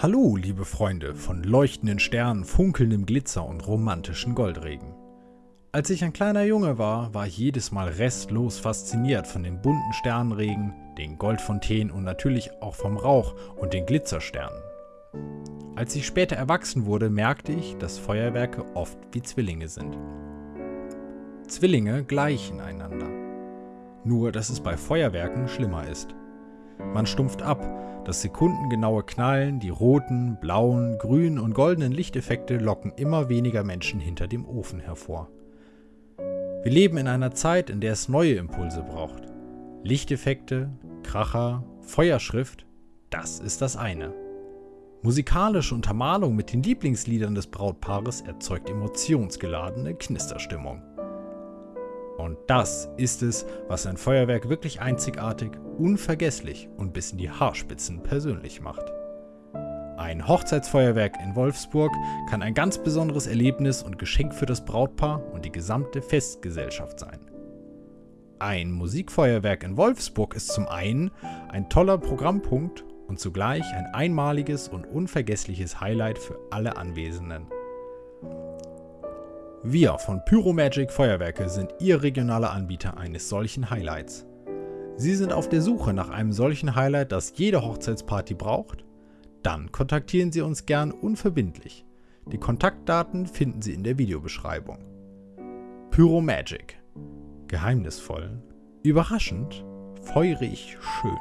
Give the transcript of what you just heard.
Hallo, liebe Freunde von leuchtenden Sternen, funkelndem Glitzer und romantischen Goldregen. Als ich ein kleiner Junge war, war ich jedes Mal restlos fasziniert von dem bunten Sternregen, den Goldfontänen und natürlich auch vom Rauch und den Glitzersternen. Als ich später erwachsen wurde, merkte ich, dass Feuerwerke oft wie Zwillinge sind. Zwillinge gleichen einander. Nur, dass es bei Feuerwerken schlimmer ist. Man stumpft ab, das sekundengenaue Knallen, die roten, blauen, grünen und goldenen Lichteffekte locken immer weniger Menschen hinter dem Ofen hervor. Wir leben in einer Zeit, in der es neue Impulse braucht. Lichteffekte, Kracher, Feuerschrift, das ist das eine. Musikalische Untermalung mit den Lieblingsliedern des Brautpaares erzeugt emotionsgeladene Knisterstimmung. Und das ist es, was ein Feuerwerk wirklich einzigartig, unvergesslich und bis in die Haarspitzen persönlich macht. Ein Hochzeitsfeuerwerk in Wolfsburg kann ein ganz besonderes Erlebnis und Geschenk für das Brautpaar und die gesamte Festgesellschaft sein. Ein Musikfeuerwerk in Wolfsburg ist zum einen ein toller Programmpunkt und zugleich ein einmaliges und unvergessliches Highlight für alle Anwesenden. Wir von Pyromagic Feuerwerke sind Ihr regionaler Anbieter eines solchen Highlights. Sie sind auf der Suche nach einem solchen Highlight, das jede Hochzeitsparty braucht? Dann kontaktieren Sie uns gern unverbindlich. Die Kontaktdaten finden Sie in der Videobeschreibung. Pyromagic. Geheimnisvoll, überraschend, feurig, schön.